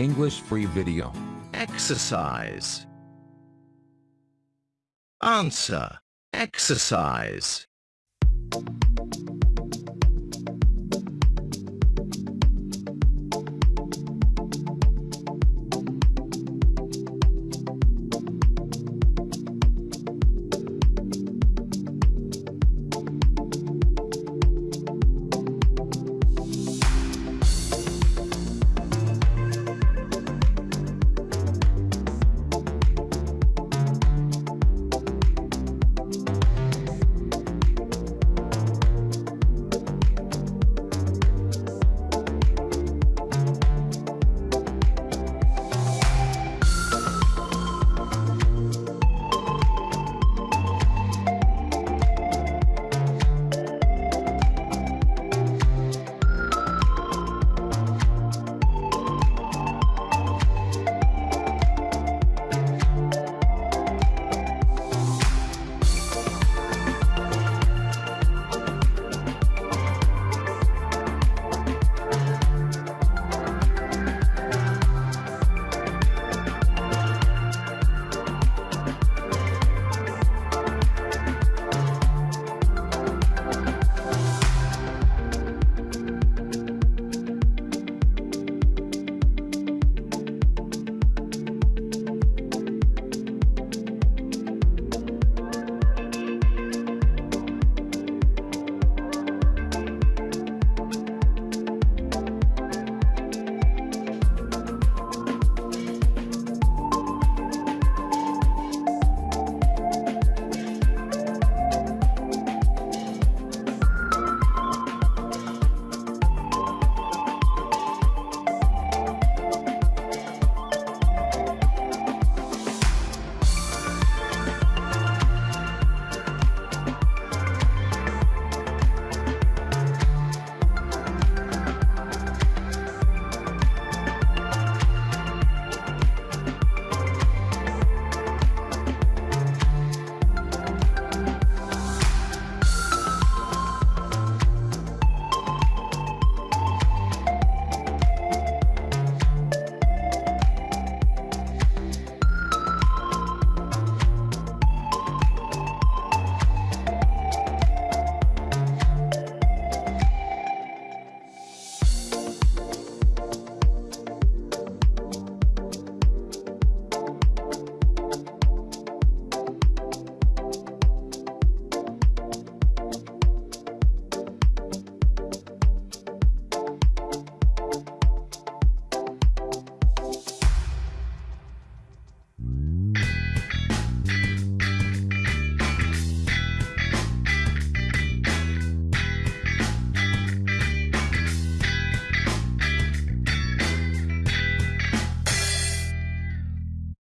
English free video. Exercise. Answer. Exercise.